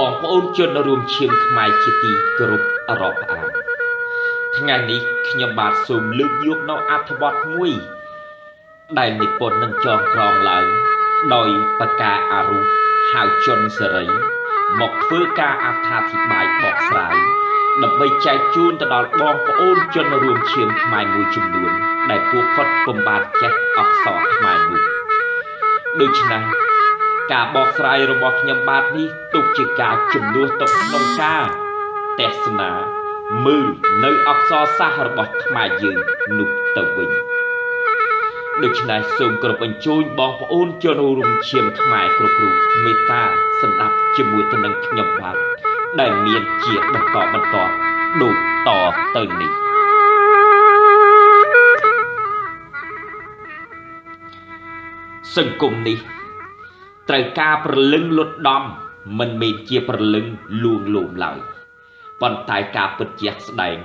បងប្អូនជនរួមឈាមខ្មែរជាទីគោរពរាប់អានថ្ងៃនេះខ្ញុំបាទសូមលើកយកនៅអត្ថបទមួយ ដែលនិពន្ធនឹងចងក្រងឡើងដោយបកាអារុហៅជន់សេរីមកធ្វើការអត្ថាធិប្បាយបកស្រាយដើម្បីចែកជូនទៅដល់បងប្អូនជនរួមឈាមខ្មែរមួយចំនួន ដែលពួកគាត់ពុំបានចេះអក្សរខ្មែរនោះដូច្នេះ ការបកស្រាយរបស់ខ្ញុំបាទនេះទុកជាការជំនួសទៅក្នុងការទស្សនាមើលនៅអក្សរសាស្ត្ររបស់ខ្មែរយើងនោះទៅវិញដូច្នេះសូមគោរពអញ្ជើញបងប្អូនជនរួមឈាមខ្មែរគ្រប់រូបមេត្តាស្ដាប់ជាមួយទៅនឹងខ្ញុំបាទដែលមានជាបន្តបន្តដូចតទៅនេះសង្គមនេះ ត្រូវការប្រលឹងលុតដំមិនមែនជាប្រលឹងលួងលោមឡើយប៉ុន្តែការពិតជាក់ស្ដែង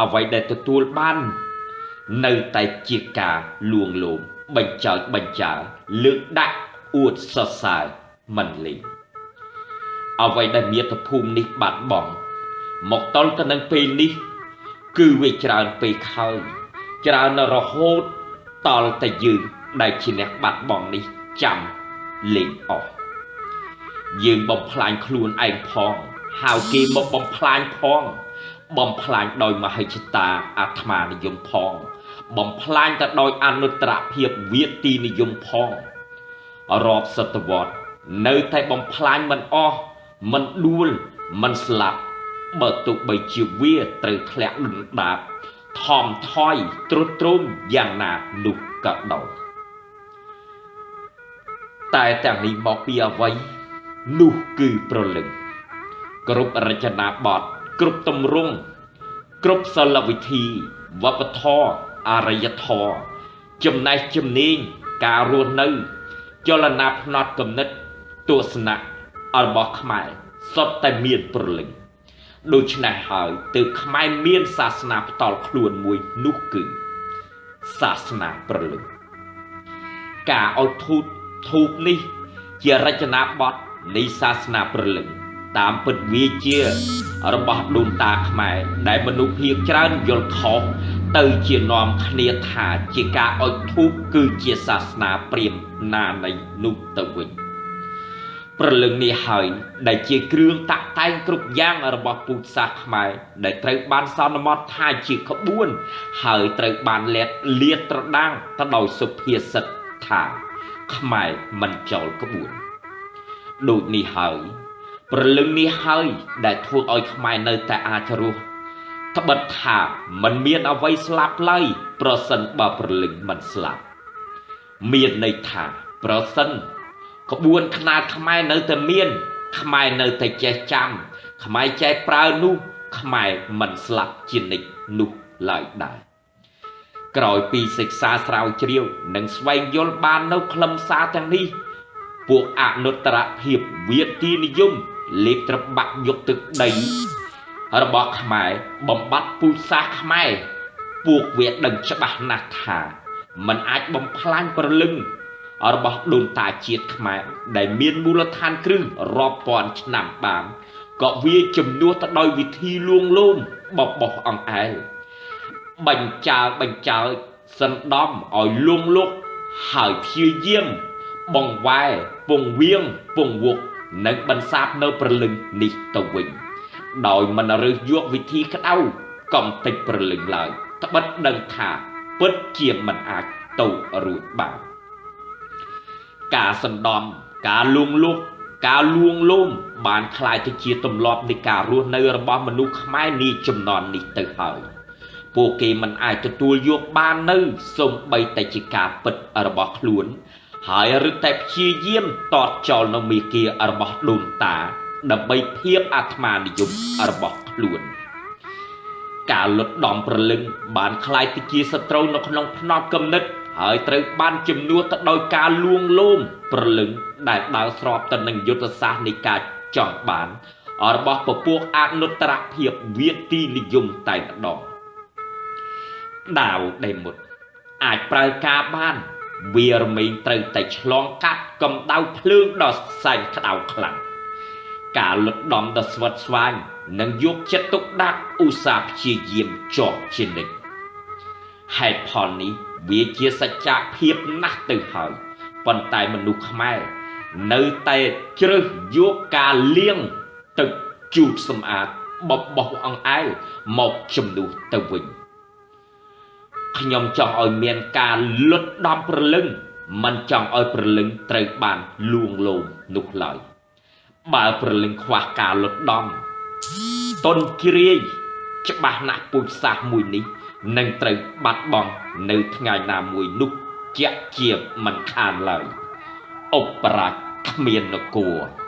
អ្វីដែលទទួលបាន នៅតែជាការលួងលោមបញ្ចើចបញ្ចើលើកដាក់អួតសរសើរមិនលេងអ្វីដែលមាតុភូមិនេះបាត់បង់មកតលទៅនឹងពេលនេះ គឺវាច្រើនពេកហើយច្រើនរហូតតលតែយើងដែលជាអ្នកបាត់បង់នេះចាំ លេងអស់យើងបំផ្លាញខ្លួនឯងផងហៅគេមកបំផ្លាញផង បំផ្លាញដោយមហិច្ឆតាអាត្មានិយមផង បំផ្លាញទៅដោយអនុត្តរភាពវាទីនិយមផងរាប់សតវត្សនៅតែបំផ្លាញមិនអស់មិនដួលមិនស្លាប់បើទោះបីជាវាត្រូវធ្លាក់ដុនដាបថមថយទ្រុឌទ្រោមយ៉ាងណានោះក៏ដោយ តែទាំងនេះមកពីអ្វីនោះគឺប្រលឹងគ្រប់រចនាបថគ្រប់ទម្រង់គ្រប់សិលវិធីវប្បធម៌អរិយធម៌ចំណេះជំនាញការរស់នៅ ចលនាផ្នត់គំនិតទស្សនៈរបស់ខ្មែរសុទ្ធតែមានប្រលឹងដូច្នេះហើយទើបខ្មែរមានសាសនាផ្ទាល់ខ្លួនមួយនោះគឺសាសនាប្រលឹងការឲ្យធូត ធូបនេះ ជារចនាបថនៃសាសនាប្រលឹងតាមពិតវាជា របស់ដូនតាខ្មែរដែលមនុស្សភាគច្រើនយល់ខុសទៅជានាំគ្នាថាជាការអុជធូបគឺជាសាសនាព្រាហ្មណ៍ណានៃនោះទៅវិញប្រលឹងនេះហើយដែលជាគ្រឿងតាក់តែងគ្រប់យ៉ាងរបស់ពុទ្ធសាសខ្មែរដែលត្រូវបានសន្មតថាជាក្បួន ហើយត្រូវបានលាតលាតត្រដាងទៅដោយសុភាសិតថា ខ្មែរមិនចោលក្បួនដូចនេះហើយព្រលឹងនេះហើយដែលធ្វើឲ្យខ្មែរនៅតែអាចរស់ត្បិតថាมันមានអ្វីស្លាប់ឡើយប្រសិនបើព្រលឹងមិនស្លាប់មានន័យថាប្រសិនក្បួនខ្នាតខ្មែរនៅតែមាន ខ្មែរនៅតែចេះចាំ ខ្មែរចេះប្រើនោះខ្មែរមិនស្លាប់ជានិច្ចនោះឡើយដែរ ក្រោយពីសិក្សាស្រាវជ្រាវនិងស្វែងយល់បាននៅខ្លឹមសារទាំងនេះ ពួកអនុត្តរភាពវាទីនិយមលេបត្របាក់យកទឹកដី របស់ខ្មែរបំបត្តិពូជសាសន៍ខ្មែរពួកវាដឹងច្បាស់ណាស់ថាมันអាចបំផ្លាញប្រលឹងរបស់ដូនតាជាតិខ្មែរដែលមានមូលដ្ឋានគ្រឹះរាប់ពាន់ឆ្នាំបានក៏វាជំនួសទៅដោយវិធីលួងលោមបបោះអង្អែល បញ្ចើបញ្ចើសណ្ដំឲ្យលងលុកហើយព្យាយាមបងវ៉ែពងវៀងពងវុកនិងបន្សាបនៅប្រលឹងនេះទៅវិញដោយមិនរើសយកវិធីក្តៅកំតិចប្រលឹងឡើយត្បិតដឹងថាពិតជាមិនអាចទៅរួចបានការសណ្ដំការលួងលុកការលួងលោមបានคล้ายទៅជាទម្លាប់នៃការរស់នៅរបស់មនុស្សខ្មែរនាចំនួននេះទៅហើយ ពួកគេមិនអាចទទួលយកបាននៅសូម្បីតែជាការពិតរបស់ខ្លួនហើយរឹតតែព្យាយាមតតចោលនៅមេគារបស់ដូនតាដើម្បីភាពអាត្មានិយមរបស់ខ្លួនការលុតដំប្រលឹងបានคล้ายទៅជាសត្រូវនៅក្នុងផ្នត់គំនិតហើយត្រូវបានជំនួសទៅដោយការលួងលោមប្រលឹងដែលដើរស្របទៅនឹងយុទ្ធសាស្ត្រនៃការចង់បានរបស់ពពួកអនុត្តរភាពវាទីនិយមតែម្ដង ដាវដែលមុតអាចប្រើការបានវារមែងត្រូវតែឆ្លងកាត់កម្ដៅភ្លើងដ៏សែនក្តៅខ្លាំងការលុតដំដ៏ស្វិតស្វាញនិងយកចិត្តទុកដាក់ឧស្សាហ៍ព្យាយាមជាប់ជានិច្ចហេតុផលនេះវាជាសច្ចភាពណាស់ទៅហើយប៉ុន្តែមនុស្សខ្មែរនៅតែជ្រើសយកការលៀងទឹកជូតសម្អាតបបោះអង្អែលមកជំនួសទៅវិញ ខ្ញុំចង់ឲ្យមានការលុតដំប្រលឹងមិនចង់ឲ្យប្រលឹងត្រូវបានលួងលោមនោះឡើយបើប្រលឹងខ្វះការលុតដំតុនគ្រាយច្បាស់ណាស់ពូជសាសមួយនេះនឹងត្រូវបាត់បង់នៅថ្ងៃណាមួយនោះជាក់ជាមិនខានឡើយឧបរាជគ្មាននគរ